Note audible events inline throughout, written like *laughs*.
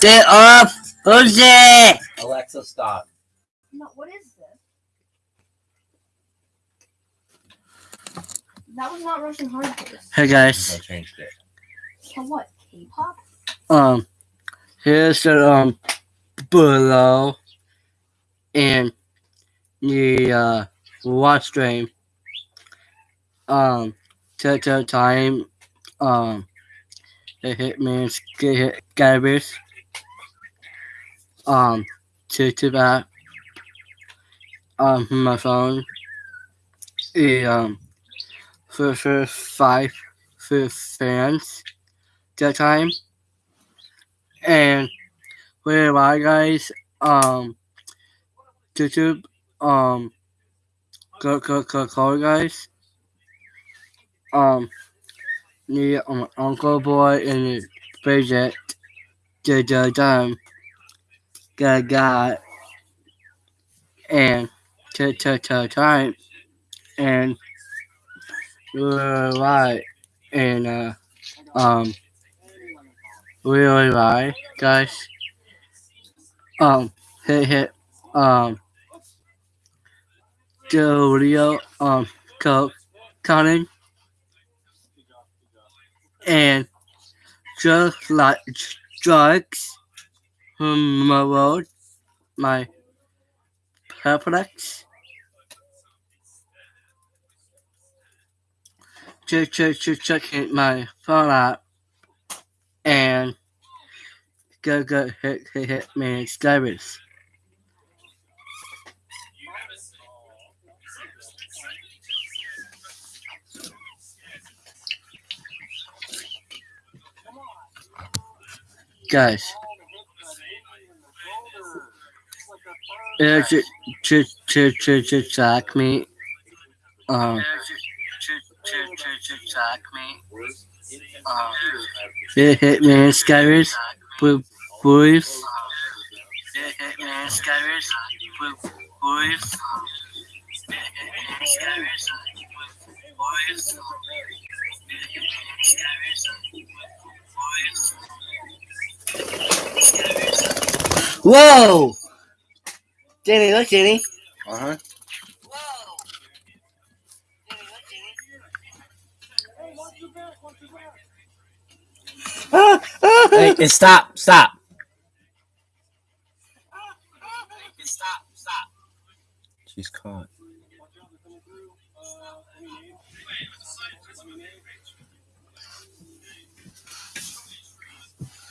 Get off! Who's there? Alexa, stop. No, what is this? That was not Russian hardcore. Hey guys. I changed it. So what? K-pop? Um, here's the um below and the uh watch stream. Um, to to time. Um, the hitman's get hit garbage. Um, to to that. Um, my phone. The um, for for five for fans. That time and where I guys um YouTube um go go go call guys um the um, uncle boy and Bridget the the time got got and to to to time and we're right. And uh um really right, guys. Um, hit hit um Julio um co Conan and just like drugs from my road, my perplex. Check check check checking my phone out and go go hit hit hit man Skywars. Guys, uh, ch ch ch ch ch me. Um, track me. Um, hit hit man Skywars. Blue boys. Hit hit man Skywars. Blue boys. Hit hit man Skywars. Blue boys. Hit hit man Skywars. Boys. Whoa! Danny, look, Danny. Uh huh. Ah, ah, Hey, hey, stop, stop. Stop, stop. She's caught.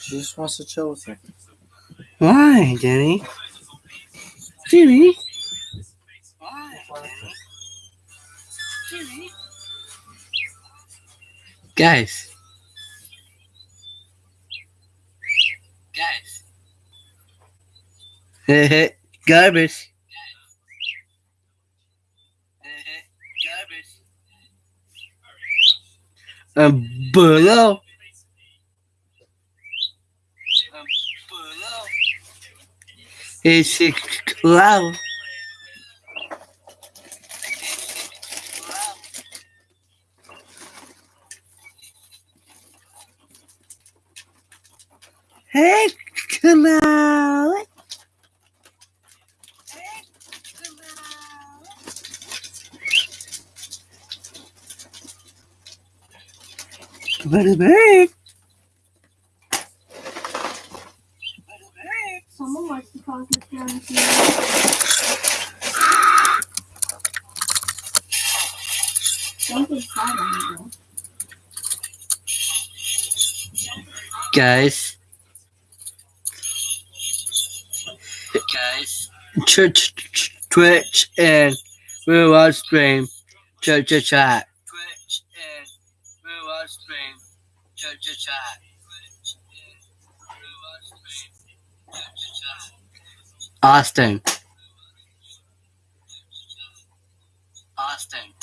She just wants to chill with you. Why, Danny? Danny? Why, Guys. Guys. Hey, *laughs* hey, garbage. Hey, *laughs* hey, garbage. Um, below. Um, below. Is it loud? Hey, come on. Very big. Someone likes to. Don't. Guys. Guys. Twitch, Twitch and Life Stream. Chat. Twitch and chat, Austin. Austin.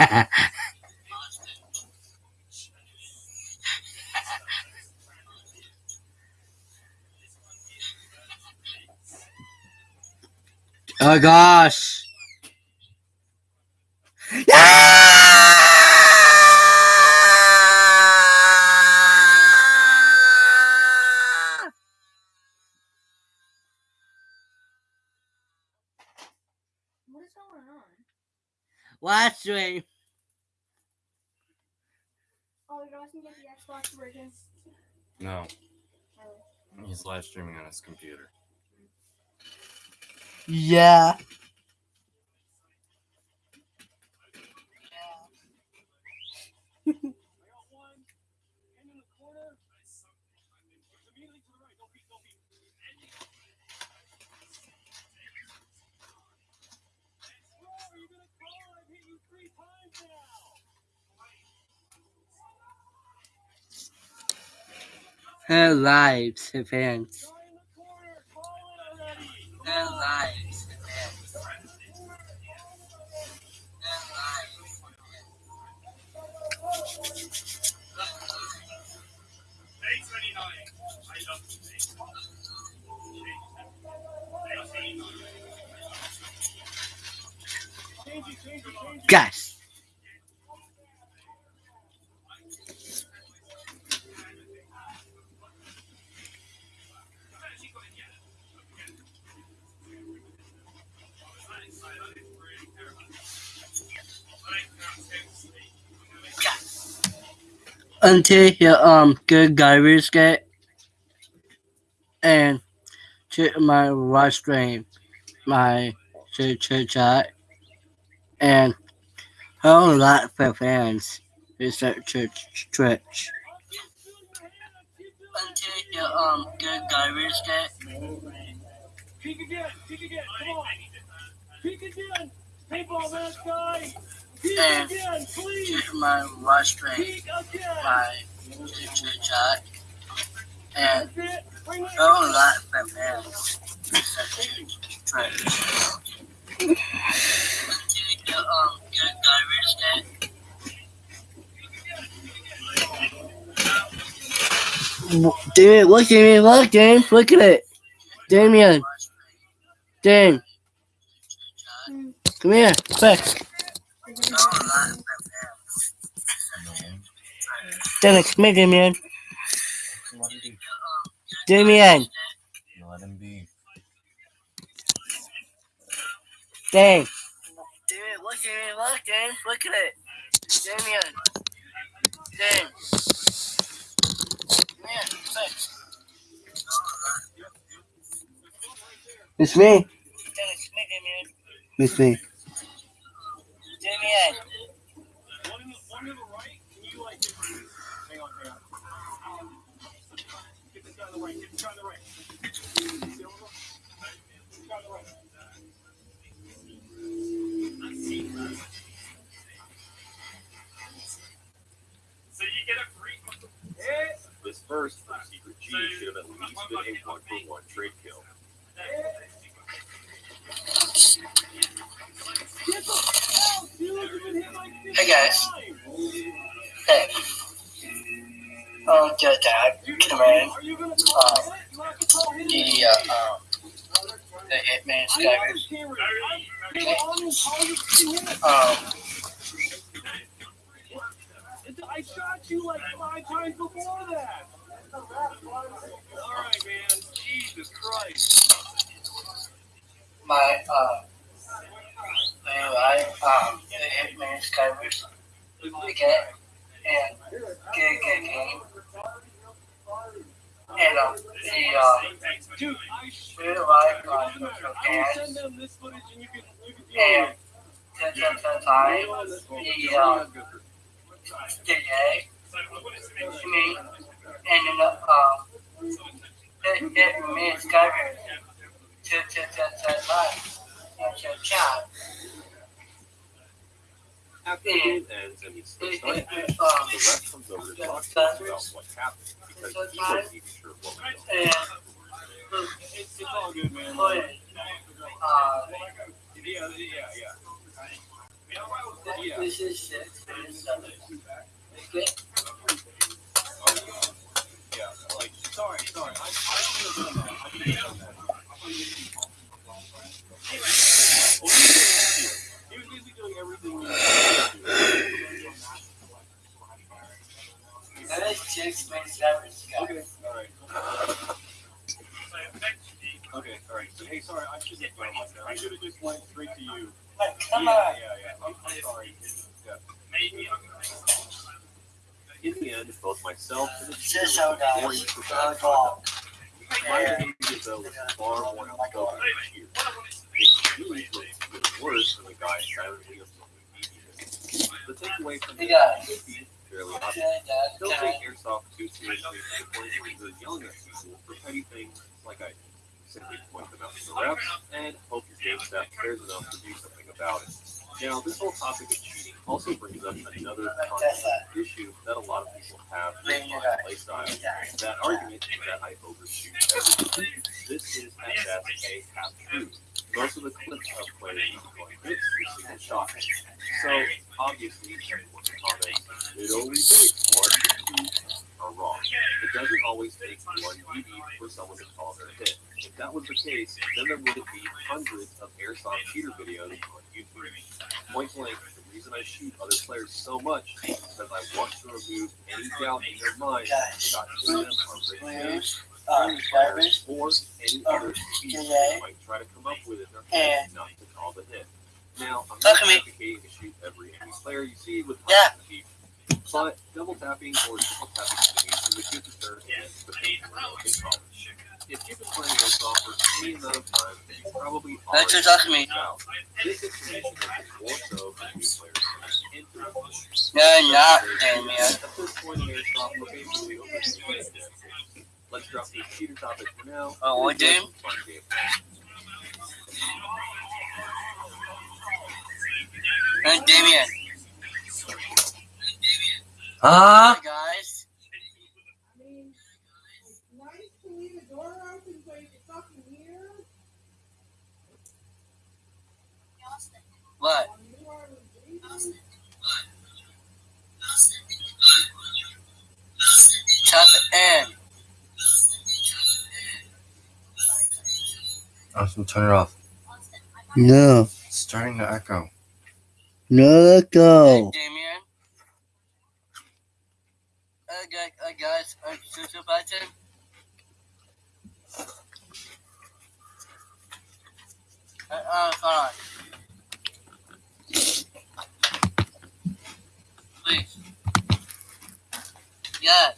*laughs* oh gosh. Live stream. Oh, you're asking to get the Xbox version. No, Oh. he's live streaming on his computer. Yeah. Her lives, her fans. Her lives, her fans. Her lives. Guys. Until your um good garbage get and check my live stream, my church church chat, and a whole lot for fans is that church church. Until your um good garbage get Peek again, peek again, come on. Peek again. Paintball mask guy. And check my stream, Peek again. my church chat, and That's it. Bring it a whole lot for fans that church church. Until your um good garbage get Damien, look, Damien, look, look at it. Damien, Mm. come here, quick. Damien, come here, Damien. Let him be. Damien, Let him be. Damien. Damien, look, Damien, look, Damien, look at it. Damien, Damien. Come here, quick. It's me. Damien, come here, Damien. It's me. Damien. One in the, one to the right. Can you like get, So you get a free. This first Secret G should have at least been a one for one trade kill. Get the camera. I- they were on him, calling him to him. Um, I shot you like five times before that. All right, man. Jesus Christ. my, uh, I, um, the Hitman Skyward. Okay good, good game. And, um, the, uh, Dude, I sh- really like, I send them this footage and you can, you can deal And, with the, the, the time, the, uh, the day, me, and then, uh, chat. After the game ends and he It, starts it, playing, it, the um, ref comes over to talk to us about what happened because he wasn't even sure what was going and, It's, it's all good, man. put, uh, Yeah, yeah, yeah. This is seven. Okay. Yeah, like, sorry, sorry. I, I have done that. He was busy doing everything. Okay, all right. Okay, all right. So, hey, sorry, I should have I should have just went straight to you. Hey, come yeah, on. yeah, yeah. I'm, I'm sorry. Yeah. Maybe I'm gonna make some. In the end, both myself and the Just cheater so were guys. equal Go bad dog. My behavior, though, was far more oh outspoken than the cheater. It really looked even worse than the guy silently observing devious. The takeaway from this Yeah. should be fairly obvious. Okay, Dad. Don't Okay. take airsoft too seriously to the point where you're yelling at people for petty things like I do. Simply point them out to the refs and hope your game staff cares enough to do something about it. Now, this whole topic of cheating also brings up another issue that a lot of people have with my play style. That argument is that I overshoot everything. This is at best a half truth. Most of the clips of players going hits for single shots. So obviously, it only takes one BB are wrong. It doesn't always take one BB for someone to call their hit. If that was the case, then there wouldn't be hundreds of airsoft shooter videos on YouTube. Point blank, the reason I shoot other players so much is because I want to remove any doubt in their mind about who them are written in, Please. Um, garbage. or any other excuse today. they might try to come up with in their head not to call the hit. Now, I'm not advocating to shoot every enemy player you see with Yeah. But double tapping or triple tapping enemies is a good deterrent against the people in college. If you've been playing airsoft for any amount of time, then you probably already talking to me. figured out. This information has been more so for new players coming into it. No, not Damien. At this point in airsoft, we're basically over the. Let's drop this cheater topic for now. Oh, what, and enjoy dude? some fun gameplay. Hey, Damien. Huh? Hi, guys. I mean, it's nice to leave the door open so you can fucking hear. What? You are breathing. Tap it in. Austin, turn it off. No, It's starting to echo. no, let Hey, go. Damien. Guys, uh, guys, uh, social button. Uh. Please. Yes.